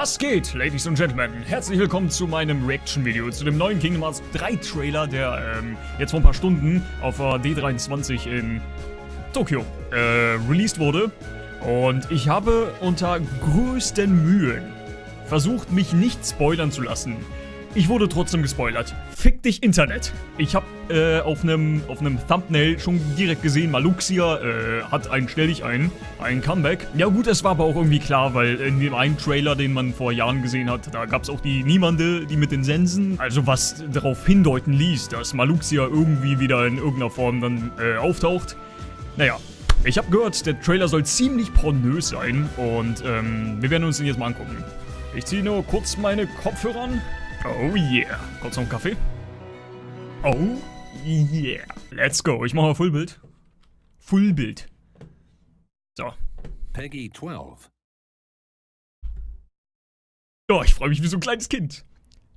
Was geht, Ladies und Gentlemen? Herzlich willkommen zu meinem Reaction-Video, zu dem neuen Kingdom Hearts 3 Trailer, der ähm, jetzt vor ein paar Stunden auf der D23 in Tokio äh, released wurde. Und ich habe unter größten Mühen versucht, mich nicht spoilern zu lassen. Ich wurde trotzdem gespoilert. Fick dich Internet. Ich habe äh, auf einem auf Thumbnail schon direkt gesehen, Maluxia äh, hat einen Stell dich ein, ein Comeback. Ja gut, es war aber auch irgendwie klar, weil in dem einen Trailer, den man vor Jahren gesehen hat, da gab es auch die Niemande, die mit den Sensen. Also was darauf hindeuten ließ, dass Maluxia irgendwie wieder in irgendeiner Form dann äh, auftaucht. Naja, ich habe gehört, der Trailer soll ziemlich pornös sein und ähm, wir werden uns den jetzt mal angucken. Ich ziehe nur kurz meine Kopfhörer an. Oh yeah. Kurz noch einen Kaffee. Oh yeah. Let's go. Ich mache mal Fullbild. Fullbild. So. Peggy 12. Oh, ich freue mich wie so ein kleines Kind.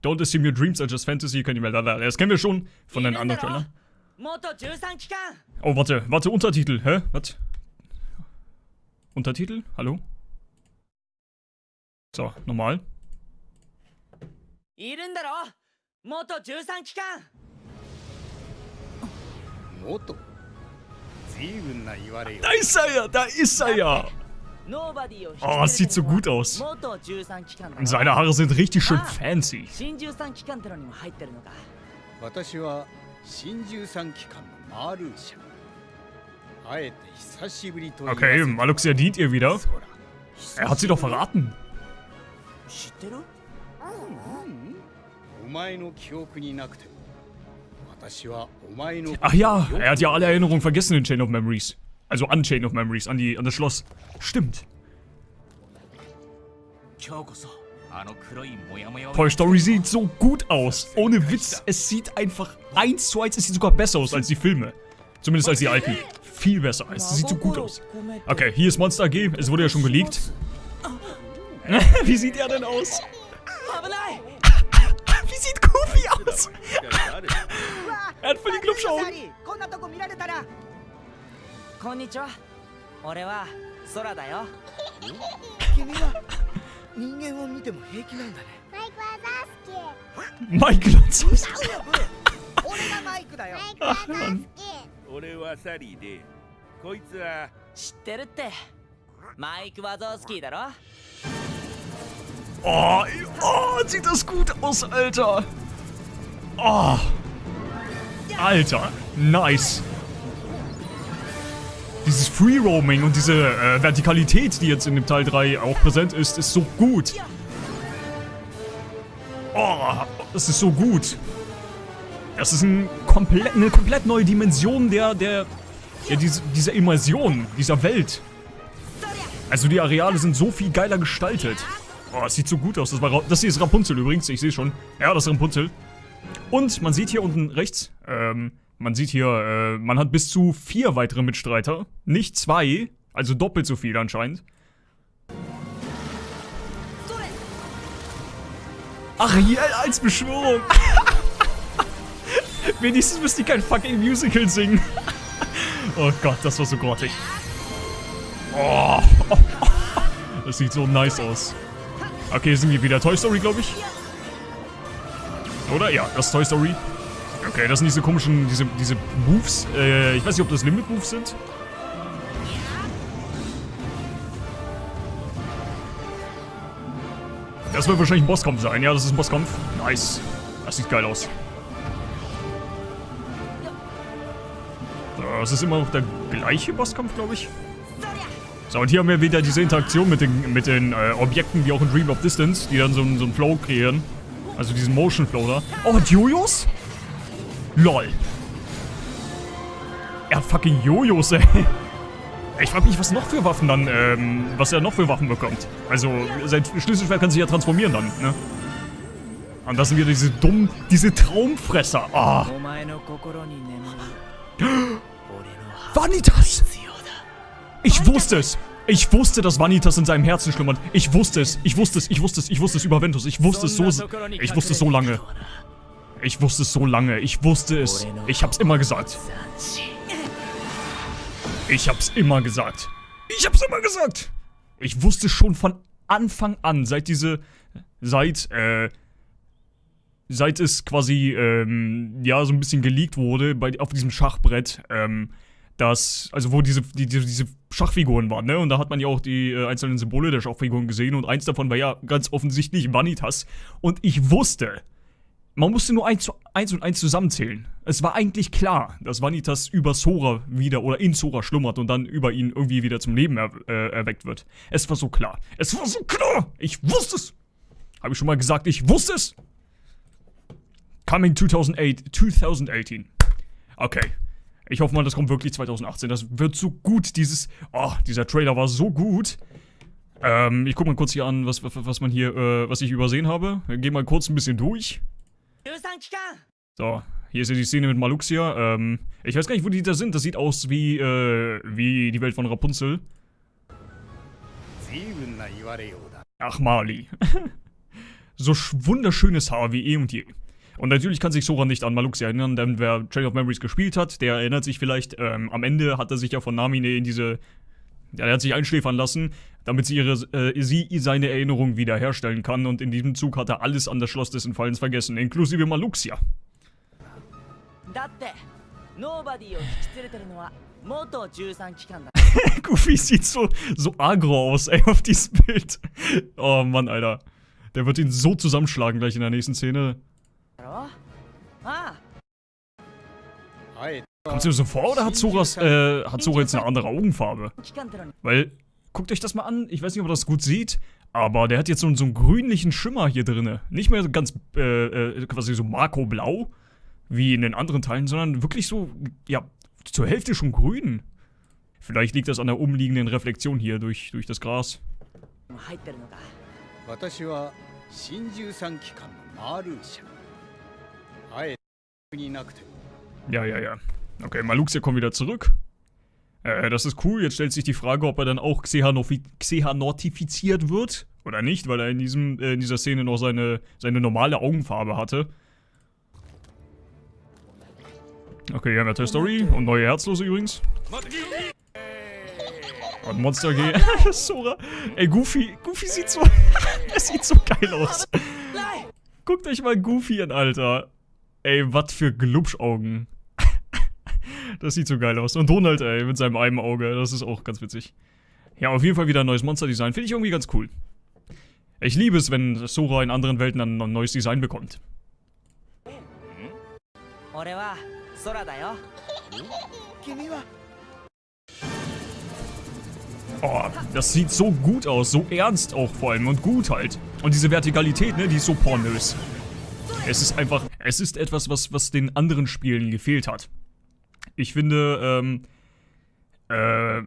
Don't assume your dreams are just fantasy. Könnt ihr da, Das kennen wir schon von den anderen Trailern. Oh, warte. Warte, Untertitel. Hä? Was? Untertitel? Hallo? So, normal. いるんだろ元13機関元随分な言われよ Da ist er ja, da ist er ja Oh, es sieht so gut aus. Und seine Haare sind richtig schön fancy. Okay, Maluxia dient ihr wieder. Er hat sie doch verraten. Ach ja, er hat ja alle Erinnerungen vergessen in Chain of Memories. Also an Chain of Memories, an, die, an das Schloss. Stimmt. Toy Story sieht so gut aus. Ohne Witz, es sieht einfach eins zu eins, es sieht sogar besser aus als die Filme. Zumindest als die alten. Viel besser. Es sieht so gut aus. Okay, hier ist Monster AG. Es wurde ja schon geleakt. Wie sieht er denn aus? サリーこんなとこ見られたら。こんにちは。俺は空だよ。君は人間を見ても平気なんだね。マイクは、ザースだぞ俺がマイクだよ。マイクはザスキー俺はサリーでこいつは。知ってるって。マイク・はゾースキーだろ。ああ oh, sieht das gut aus, Alter. Oh. Alter, nice. Dieses Free Roaming und diese äh, Vertikalität, die jetzt in dem Teil 3 auch präsent ist, ist so gut. Oh, das ist so gut. Das ist ein komplett, eine komplett neue Dimension der, der, ja, diese, dieser Immersion, dieser Welt. Also die Areale sind so viel geiler gestaltet. Oh, es sieht so gut aus. Das, war, das hier ist Rapunzel übrigens. Ich sehe schon. Ja, das ist Rapunzel. Und man sieht hier unten rechts, ähm, man sieht hier, äh, man hat bis zu vier weitere Mitstreiter. Nicht zwei, also doppelt so viel anscheinend. Ach, hier als Beschwörung. Wenigstens müsst ihr kein fucking Musical singen. oh Gott, das war so grottig. Oh. Das sieht so nice aus. Okay, sind wir wieder Toy Story, glaube ich. Oder? Ja, das ist Toy Story. Okay, das sind diese komischen, diese, diese Moves. Äh, ich weiß nicht, ob das Limit Moves sind. Das wird wahrscheinlich ein Bosskampf sein. Ja, das ist ein Bosskampf. Nice. Das sieht geil aus. Das ist immer noch der gleiche Bosskampf, glaube ich. So, und hier haben wir wieder diese Interaktion mit den, mit den äh, Objekten, wie auch in Dream of Distance, die dann so, so einen Flow kreieren. Also diesen Motion Flow da. Oh, hat Jojos? LOL. Er hat fucking Jojos, ey. Ich frag mich, was noch für Waffen dann, ähm, was er noch für Waffen bekommt. Also, sein Schlüsselschwert kann sich ja transformieren dann, ne? Und das sind wieder diese dummen, diese Traumfresser. Ah. Oh. Vanitas! Ich wusste es. Ich wusste, dass Vanitas in seinem Herzen schlummert. Ich wusste es. Ich wusste es. Ich wusste es. Ich wusste es über Ventus. Ich wusste es so... Ich wusste es so lange. Ich wusste es so lange. Ich wusste es. Ich hab's immer gesagt. Ich hab's immer gesagt. Ich hab's immer gesagt. Ich wusste schon von Anfang an, seit diese, seit, äh, seit es quasi, ähm, ja, so ein bisschen geleakt wurde bei, auf diesem Schachbrett, ähm, dass, also wo diese, die, diese Schachfiguren waren, ne? Und da hat man ja auch die äh, einzelnen Symbole der Schachfiguren gesehen und eins davon war ja ganz offensichtlich Vanitas. Und ich wusste, man musste nur eins, eins und eins zusammenzählen. Es war eigentlich klar, dass Vanitas über Sora wieder oder in Sora schlummert und dann über ihn irgendwie wieder zum Leben er, äh, erweckt wird. Es war so klar. Es war so klar! Ich wusste es! Habe ich schon mal gesagt, ich wusste es! Coming 2008, 2018. Okay. Ich hoffe mal, das kommt wirklich 2018. Das wird so gut, dieses... Oh, dieser Trailer war so gut. Ähm, ich guck mal kurz hier an, was, was, man hier, äh, was ich übersehen habe. Gehen mal kurz ein bisschen durch. So, hier ist ja die Szene mit Maluxia. Ähm, ich weiß gar nicht, wo die da sind. Das sieht aus wie, äh, wie die Welt von Rapunzel. Ach, Mali. so wunderschönes Haar wie eh und je. Und natürlich kann sich Sora nicht an Maluxia erinnern, denn wer Trail of Memories gespielt hat, der erinnert sich vielleicht, ähm, am Ende hat er sich ja von Namine in diese, ja, er hat sich einschläfern lassen, damit sie, ihre, äh, sie seine Erinnerung wiederherstellen kann und in diesem Zug hat er alles an das Schloss des Entfallens vergessen, inklusive Maluxia. Goofy sieht so, so agro aus, ey, auf diesem Bild. Oh Mann, Alter. Der wird ihn so zusammenschlagen gleich in der nächsten Szene. Kommt es dir so vor oder hat Zoras, äh, hat Zora jetzt eine andere Augenfarbe? Weil, guckt euch das mal an, ich weiß nicht, ob man das gut sieht, aber der hat jetzt so, so einen grünlichen Schimmer hier drin. Nicht mehr ganz, äh, äh, quasi so Marco-Blau, wie in den anderen Teilen, sondern wirklich so, ja, zur Hälfte schon grün. Vielleicht liegt das an der umliegenden Reflexion hier durch, durch das Gras. Ja, ja, ja. Okay, Maluxia kommt wieder zurück. Äh, das ist cool. Jetzt stellt sich die Frage, ob er dann auch Xehanortifiziert wird. Oder nicht, weil er in, diesem, äh, in dieser Szene noch seine, seine normale Augenfarbe hatte. Okay, hier haben wir Toy Story und neue Herzlose übrigens. Und Monster G. Sora. Ey, Goofy. Goofy sieht so. er sieht so geil aus. Guckt euch mal Goofy an, Alter. Ey, was für Glubschaugen. das sieht so geil aus. Und Donald, ey, mit seinem einen Auge. Das ist auch ganz witzig. Ja, auf jeden Fall wieder ein neues Monster-Design. Finde ich irgendwie ganz cool. Ich liebe es, wenn Sora in anderen Welten dann ein neues Design bekommt. Oh, das sieht so gut aus, so ernst auch vor allem und gut halt. Und diese Vertikalität, ne, die ist so pornös. Es ist einfach, es ist etwas, was, was den anderen Spielen gefehlt hat. Ich finde, ähm, äh,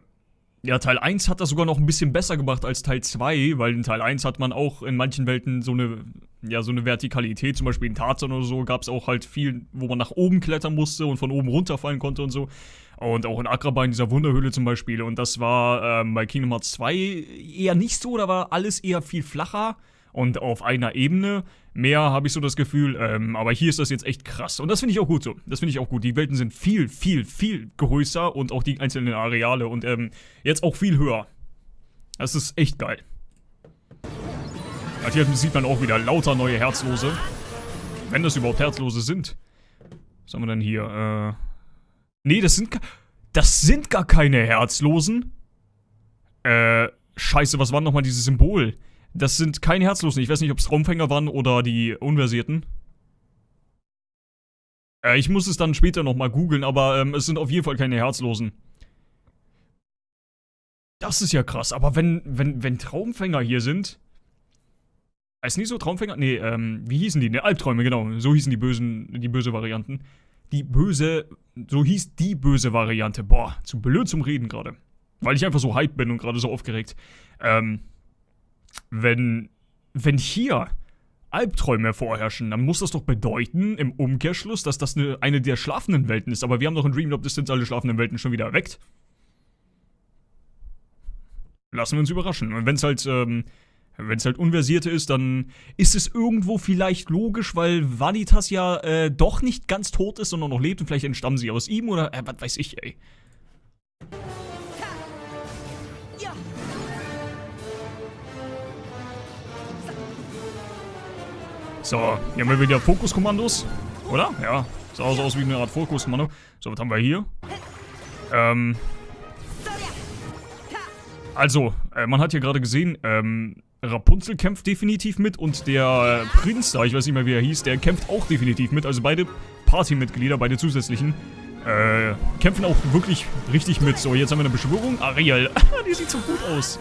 ja, Teil 1 hat das sogar noch ein bisschen besser gemacht als Teil 2, weil in Teil 1 hat man auch in manchen Welten so eine, ja, so eine Vertikalität, zum Beispiel in Tarzan oder so, gab es auch halt viel, wo man nach oben klettern musste und von oben runterfallen konnte und so. Und auch in Agrabah in dieser Wunderhöhle zum Beispiel. Und das war ähm, bei Kingdom Hearts 2 eher nicht so, da war alles eher viel flacher und auf einer Ebene. Mehr habe ich so das Gefühl, ähm, aber hier ist das jetzt echt krass. Und das finde ich auch gut so. Das finde ich auch gut. Die Welten sind viel, viel, viel größer und auch die einzelnen Areale und ähm, jetzt auch viel höher. Das ist echt geil. Also hier sieht man auch wieder lauter neue Herzlose. Wenn das überhaupt Herzlose sind. Was haben wir denn hier? Äh. Nee, das sind. Das sind gar keine Herzlosen. Äh. Scheiße, was war nochmal dieses Symbol? Das sind keine Herzlosen. Ich weiß nicht, ob es Traumfänger waren oder die Unversierten. Äh, ich muss es dann später nochmal googeln, aber ähm, es sind auf jeden Fall keine Herzlosen. Das ist ja krass, aber wenn, wenn, wenn Traumfänger hier sind. Ist nicht so Traumfänger? Nee, ähm, wie hießen die? Ne, Albträume, genau. So hießen die bösen, die böse Varianten. Die böse, so hieß die böse Variante. Boah, zu blöd zum Reden gerade. Weil ich einfach so hype bin und gerade so aufgeregt. Ähm, wenn, wenn hier Albträume vorherrschen, dann muss das doch bedeuten, im Umkehrschluss, dass das eine, eine der schlafenden Welten ist. Aber wir haben doch in Dream of Distance alle schlafenden Welten schon wieder erweckt. Lassen wir uns überraschen. Und wenn es halt, ähm, wenn es halt Unversierte ist, dann ist es irgendwo vielleicht logisch, weil Vanitas ja äh, doch nicht ganz tot ist, sondern noch lebt und vielleicht entstammen sie aus ihm oder, äh, was weiß ich, ey. So, hier haben wir wieder Fokuskommandos. Oder? Ja. Sah so aus wie eine Art Fokuskommando. So, was haben wir hier? Ähm. Also, äh, man hat hier gerade gesehen, ähm, Rapunzel kämpft definitiv mit und der äh, Prinz da, ich weiß nicht mehr wie er hieß, der kämpft auch definitiv mit. Also beide Partymitglieder, beide zusätzlichen, äh, kämpfen auch wirklich richtig mit. So, jetzt haben wir eine Beschwörung. Ariel, die sieht so gut aus.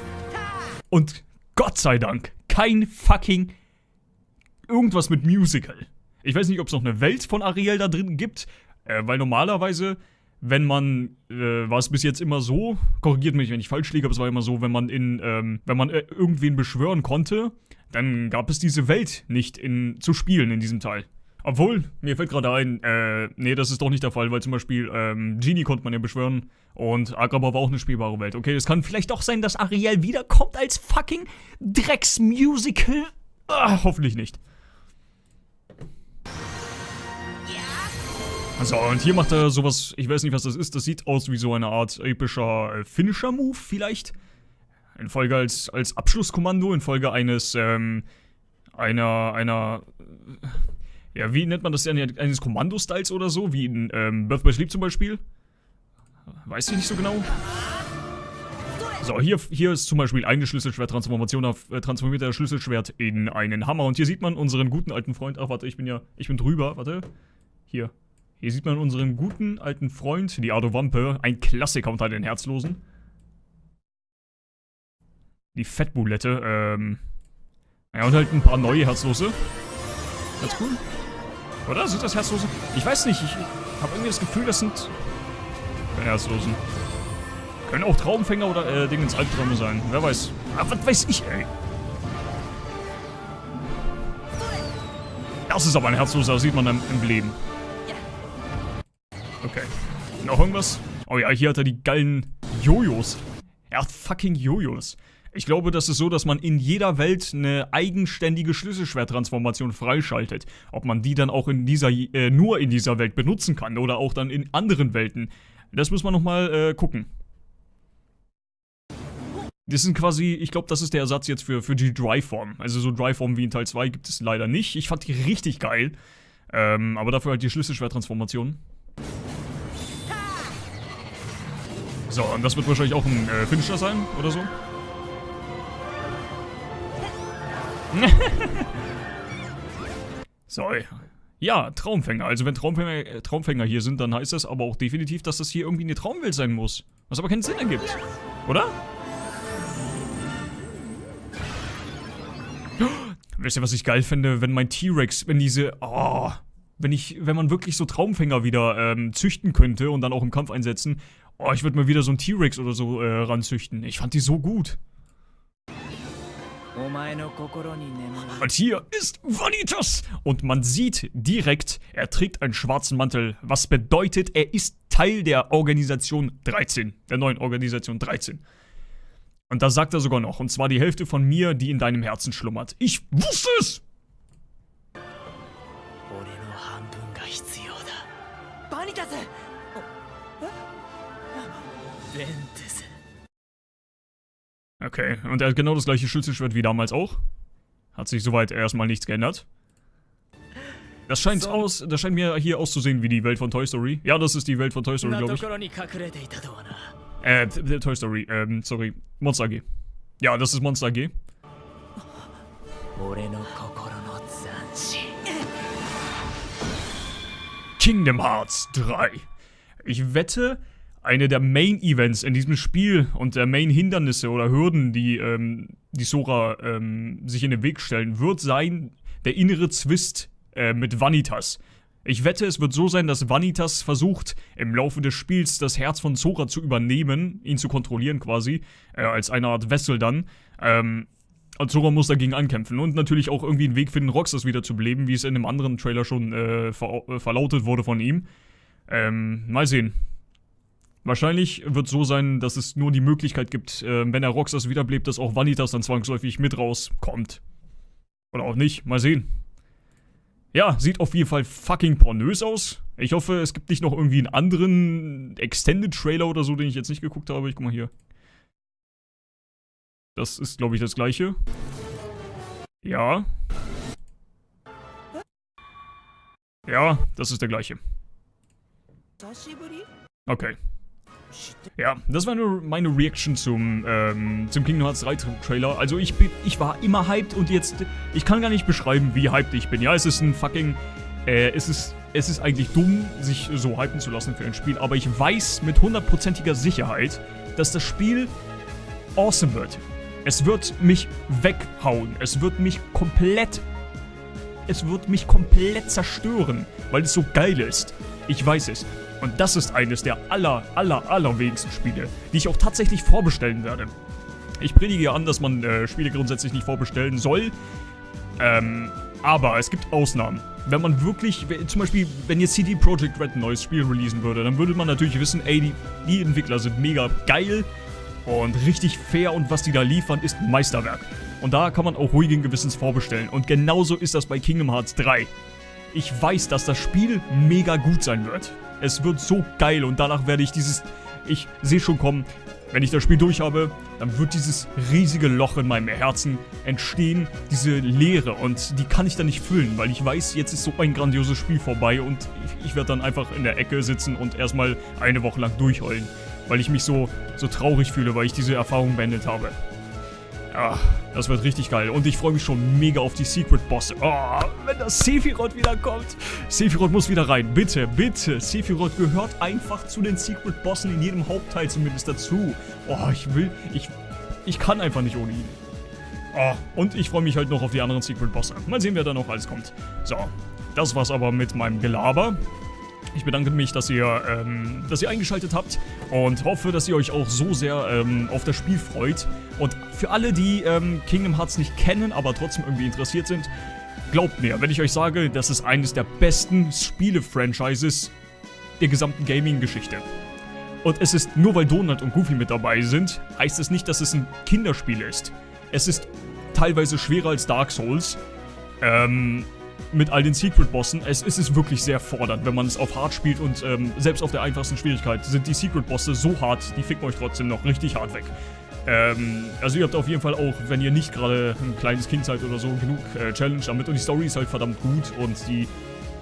Und Gott sei Dank, kein fucking irgendwas mit Musical. Ich weiß nicht, ob es noch eine Welt von Ariel da drin gibt, äh, weil normalerweise, wenn man, äh, war es bis jetzt immer so, korrigiert mich, wenn ich falsch liege, aber es war immer so, wenn man in, ähm, wenn man äh, irgendwen beschwören konnte, dann gab es diese Welt nicht in, zu spielen in diesem Teil. Obwohl, mir fällt gerade ein, äh, nee, das ist doch nicht der Fall, weil zum Beispiel, ähm, Genie konnte man ja beschwören und Agrabah war auch eine spielbare Welt. Okay, es kann vielleicht doch sein, dass Ariel wiederkommt als fucking Drecksmusical. Ah, hoffentlich nicht. So, und hier macht er sowas, ich weiß nicht, was das ist, das sieht aus wie so eine Art epischer äh, Finisher-Move vielleicht. In Folge als, als Abschlusskommando, in Folge eines, ähm, einer, einer, ja, wie nennt man das denn, eines Kommandostyles oder so, wie in ähm, Birth by Sleep zum Beispiel. Weiß ich nicht so genau. So, hier, hier ist zum Beispiel eine Schlüsselschwert-Transformation auf äh, transformiert der Schlüsselschwert in einen Hammer. Und hier sieht man unseren guten alten Freund. Ach, warte, ich bin ja, ich bin drüber, warte. Hier. Hier sieht man unseren guten alten Freund, die Ado Wampe, ein Klassiker unter den Herzlosen. Die Fettbulette, ähm. Ja, und halt ein paar neue Herzlose. Ganz cool. Oder? Sind das Herzlose? Ich weiß nicht, ich habe irgendwie das Gefühl, das sind Herzlosen. Können auch Traumfänger oder äh, Dingens Albträume sein. Wer weiß. Ah, was weiß ich, ey. Das ist aber ein Herzloser, das sieht man im Emblem. Noch irgendwas? Oh ja, hier hat er die geilen Jojos. Er hat fucking Jojos. Ich glaube, das ist so, dass man in jeder Welt eine eigenständige Schlüsselschwerttransformation freischaltet. Ob man die dann auch in dieser, äh, nur in dieser Welt benutzen kann oder auch dann in anderen Welten. Das muss man nochmal äh, gucken. Das sind quasi, ich glaube, das ist der Ersatz jetzt für, für die Dry-Form. Also so Dry-Form wie in Teil 2 gibt es leider nicht. Ich fand die richtig geil. Ähm, aber dafür halt die Schlüsselschwerttransformation. So, und das wird wahrscheinlich auch ein äh, Finisher sein, oder so? so, ja, Traumfänger. Also wenn Traumfänger, äh, Traumfänger hier sind, dann heißt das aber auch definitiv, dass das hier irgendwie eine Traumwelt sein muss. Was aber keinen Sinn ergibt. Oder? Wisst ihr, was ich geil finde, wenn mein T-Rex, wenn diese, oh, wenn ich, wenn man wirklich so Traumfänger wieder ähm, züchten könnte und dann auch im Kampf einsetzen, oh, ich würde mal wieder so einen T-Rex oder so äh, ranzüchten. Ich fand die so gut. Und hier ist Vanitas! Und man sieht direkt, er trägt einen schwarzen Mantel, was bedeutet, er ist Teil der Organisation 13, der neuen Organisation 13. Und da sagt er sogar noch, und zwar die Hälfte von mir, die in deinem Herzen schlummert. Ich wusste es! Okay, und er hat genau das gleiche Schlüsselschwert wie damals auch. Hat sich soweit erstmal nichts geändert. Das scheint so. aus, das scheint mir hier auszusehen wie die Welt von Toy Story. Ja, das ist die Welt von Toy Story, glaube ich. Äh, Toy Story, ähm, sorry. Monster AG. Ja, das ist Monster AG. Kingdom Hearts 3. Ich wette, eine der Main-Events in diesem Spiel und der Main-Hindernisse oder Hürden, die, ähm, die Sora ähm, sich in den Weg stellen, wird sein der innere Zwist äh, mit Vanitas. Ich wette, es wird so sein, dass Vanitas versucht, im Laufe des Spiels das Herz von Sora zu übernehmen, ihn zu kontrollieren quasi, äh, als eine Art Wessel dann. Ähm, und Sora muss dagegen ankämpfen und natürlich auch irgendwie einen Weg finden, Roxas wieder zu beleben, wie es in einem anderen Trailer schon äh, ver verlautet wurde von ihm. Ähm, mal sehen. Wahrscheinlich wird so sein, dass es nur die Möglichkeit gibt, äh, wenn er Roxas wiederbelebt, dass auch Vanitas dann zwangsläufig mit rauskommt. Oder auch nicht, mal sehen. Ja, sieht auf jeden Fall fucking pornös aus. Ich hoffe, es gibt nicht noch irgendwie einen anderen Extended-Trailer oder so, den ich jetzt nicht geguckt habe. Ich guck mal hier. Das ist, glaube ich, das gleiche. Ja. Ja, das ist der gleiche. Okay. Ja, das war nur meine Reaction zum, ähm, zum Kingdom Hearts 3 Trailer. Also ich bin, ich war immer hyped und jetzt, ich kann gar nicht beschreiben, wie hyped ich bin. Ja, es ist ein fucking, äh, es ist, es ist eigentlich dumm, sich so hypen zu lassen für ein Spiel, aber ich weiß mit hundertprozentiger Sicherheit, dass das Spiel awesome wird. Es wird mich weghauen. Es wird mich komplett, es wird mich komplett zerstören, weil es so geil ist. Ich weiß es. Und das ist eines der aller, aller, allerwenigsten Spiele, die ich auch tatsächlich vorbestellen werde. Ich predige ja an, dass man äh, Spiele grundsätzlich nicht vorbestellen soll. Ähm, aber es gibt Ausnahmen. Wenn man wirklich, zum Beispiel, wenn jetzt CD Projekt Red ein neues Spiel releasen würde, dann würde man natürlich wissen, ey, die, die Entwickler sind mega geil und richtig fair und was die da liefern, ist Meisterwerk. Und da kann man auch ruhigen Gewissens vorbestellen. Und genauso ist das bei Kingdom Hearts 3. Ich weiß, dass das Spiel mega gut sein wird. Es wird so geil und danach werde ich dieses... Ich sehe schon kommen, wenn ich das Spiel durch habe, dann wird dieses riesige Loch in meinem Herzen entstehen, diese Leere und die kann ich dann nicht füllen, weil ich weiß, jetzt ist so ein grandioses Spiel vorbei und ich, ich werde dann einfach in der Ecke sitzen und erstmal eine Woche lang durchheulen, weil ich mich so, so traurig fühle, weil ich diese Erfahrung beendet habe. Ach, das wird richtig geil. Und ich freue mich schon mega auf die Secret-Bosse. Oh, wenn das Sephiroth wiederkommt. Sephiroth muss wieder rein. Bitte, bitte. Sephiroth gehört einfach zu den Secret-Bossen in jedem Hauptteil zumindest dazu. Oh, ich will... Ich, ich kann einfach nicht ohne ihn. Oh, und ich freue mich halt noch auf die anderen Secret-Bosse. Mal sehen, wer da noch alles kommt. So, das war's aber mit meinem Gelaber. Ich bedanke mich, dass ihr, ähm, dass ihr eingeschaltet habt und hoffe, dass ihr euch auch so sehr ähm, auf das Spiel freut. Und für alle, die ähm, Kingdom Hearts nicht kennen, aber trotzdem irgendwie interessiert sind, glaubt mir, wenn ich euch sage, das ist eines der besten Spiele-Franchises der gesamten Gaming-Geschichte. Und es ist, nur weil Donald und Goofy mit dabei sind, heißt es nicht, dass es ein Kinderspiel ist. Es ist teilweise schwerer als Dark Souls. Ähm, mit all den Secret-Bossen. Es, es, ist wirklich sehr fordernd, wenn man es auf hart spielt und ähm, selbst auf der einfachsten Schwierigkeit sind die Secret-Bosse so hart, die ficken euch trotzdem noch richtig hart weg. Ähm, also ihr habt auf jeden Fall auch, wenn ihr nicht gerade ein kleines Kind seid oder so, genug äh, Challenge damit und die Story ist halt verdammt gut und die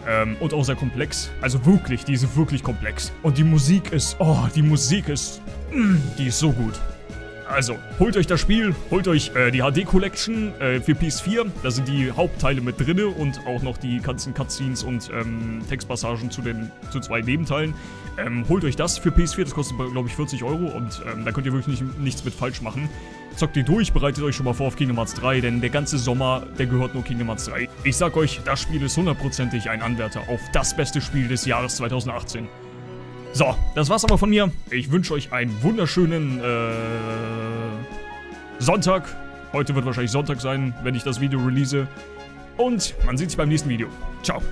ähm, und auch sehr komplex. Also wirklich, die ist wirklich komplex. Und die Musik ist, oh, die Musik ist, mm, die ist so gut. Also, holt euch das Spiel, holt euch äh, die HD Collection äh, für PS4. Da sind die Hauptteile mit drinne und auch noch die ganzen Cutscenes und ähm, Textpassagen zu den zu zwei Nebenteilen. Ähm, holt euch das für PS4, das kostet glaube ich 40 Euro und ähm, da könnt ihr wirklich nicht, nichts mit falsch machen. Zockt ihr durch, bereitet euch schon mal vor auf Kingdom Hearts 3, denn der ganze Sommer, der gehört nur Kingdom Hearts 3. Ich sag euch, das Spiel ist hundertprozentig ein Anwärter auf das beste Spiel des Jahres 2018. So, das war's aber von mir. Ich wünsche euch einen wunderschönen äh, Sonntag. Heute wird wahrscheinlich Sonntag sein, wenn ich das Video release. Und man sieht sich beim nächsten Video. Ciao.